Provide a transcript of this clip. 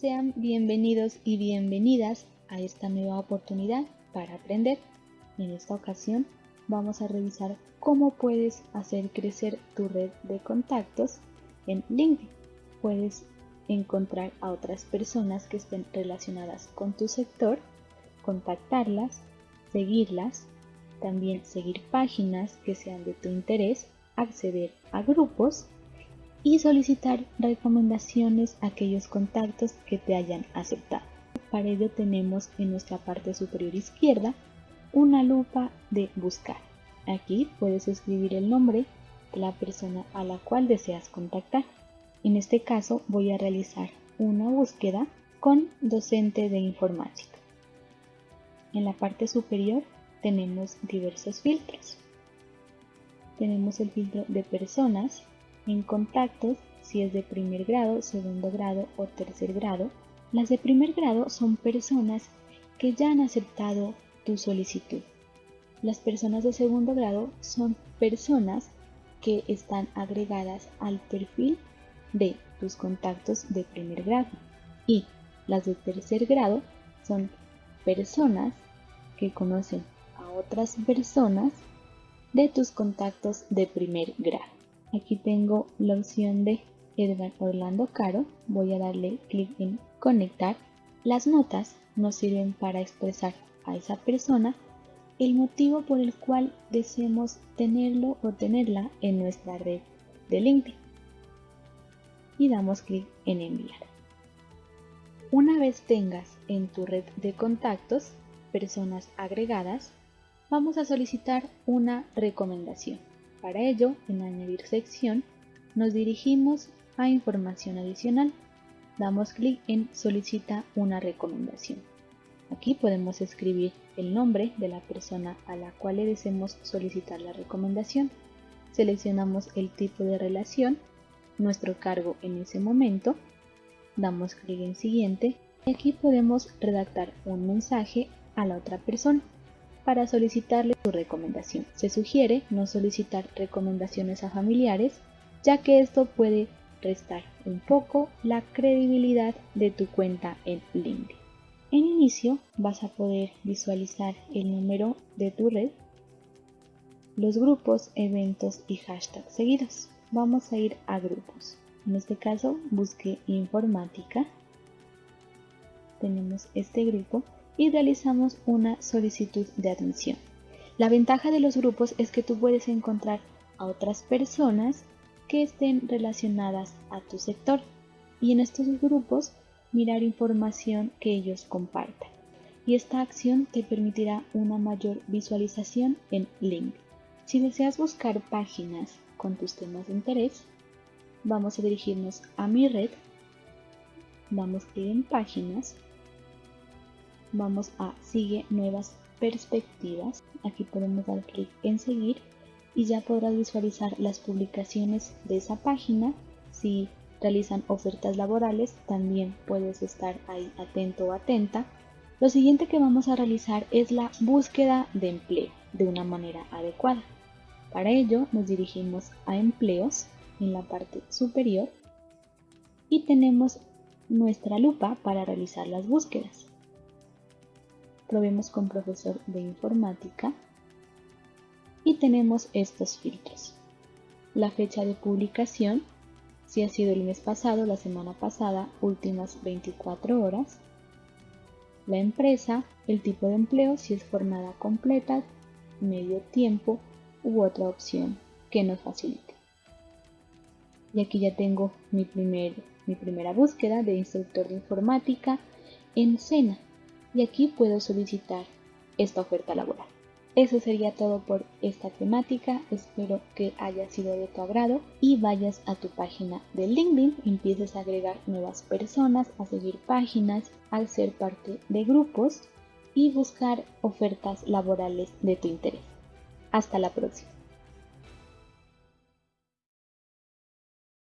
Sean bienvenidos y bienvenidas a esta nueva oportunidad para aprender. En esta ocasión vamos a revisar cómo puedes hacer crecer tu red de contactos en LinkedIn. Puedes encontrar a otras personas que estén relacionadas con tu sector, contactarlas, seguirlas, también seguir páginas que sean de tu interés, acceder a grupos y solicitar recomendaciones a aquellos contactos que te hayan aceptado. Para ello tenemos en nuestra parte superior izquierda una lupa de buscar. Aquí puedes escribir el nombre de la persona a la cual deseas contactar. En este caso voy a realizar una búsqueda con docente de informática. En la parte superior tenemos diversos filtros. Tenemos el filtro de personas, en contactos, si es de primer grado, segundo grado o tercer grado, las de primer grado son personas que ya han aceptado tu solicitud. Las personas de segundo grado son personas que están agregadas al perfil de tus contactos de primer grado. Y las de tercer grado son personas que conocen a otras personas de tus contactos de primer grado. Aquí tengo la opción de Edgar Orlando Caro. Voy a darle clic en conectar. Las notas nos sirven para expresar a esa persona el motivo por el cual deseamos tenerlo o tenerla en nuestra red de LinkedIn. Y damos clic en enviar. Una vez tengas en tu red de contactos personas agregadas, vamos a solicitar una recomendación. Para ello, en Añadir sección, nos dirigimos a Información adicional. Damos clic en Solicita una recomendación. Aquí podemos escribir el nombre de la persona a la cual le deseamos solicitar la recomendación. Seleccionamos el tipo de relación, nuestro cargo en ese momento, damos clic en Siguiente y aquí podemos redactar un mensaje a la otra persona para solicitarle su recomendación. Se sugiere no solicitar recomendaciones a familiares, ya que esto puede restar un poco la credibilidad de tu cuenta en LinkedIn. En inicio vas a poder visualizar el número de tu red, los grupos, eventos y hashtags seguidos. Vamos a ir a grupos. En este caso busque informática. Tenemos este grupo y realizamos una solicitud de admisión. La ventaja de los grupos es que tú puedes encontrar a otras personas que estén relacionadas a tu sector y en estos grupos mirar información que ellos compartan. Y esta acción te permitirá una mayor visualización en LinkedIn. Si deseas buscar páginas con tus temas de interés, vamos a dirigirnos a mi red, damos clic en páginas vamos a sigue nuevas perspectivas. Aquí podemos dar clic en seguir y ya podrás visualizar las publicaciones de esa página. Si realizan ofertas laborales, también puedes estar ahí atento o atenta. Lo siguiente que vamos a realizar es la búsqueda de empleo de una manera adecuada. Para ello nos dirigimos a empleos en la parte superior y tenemos nuestra lupa para realizar las búsquedas probemos con profesor de informática y tenemos estos filtros. La fecha de publicación, si ha sido el mes pasado, la semana pasada, últimas 24 horas. La empresa, el tipo de empleo, si es jornada completa, medio tiempo u otra opción que nos facilite. Y aquí ya tengo mi, mi primera búsqueda de instructor de informática en Sena y aquí puedo solicitar esta oferta laboral. Eso sería todo por esta temática, espero que haya sido de tu agrado y vayas a tu página de LinkedIn, empieces a agregar nuevas personas, a seguir páginas, a ser parte de grupos y buscar ofertas laborales de tu interés. Hasta la próxima.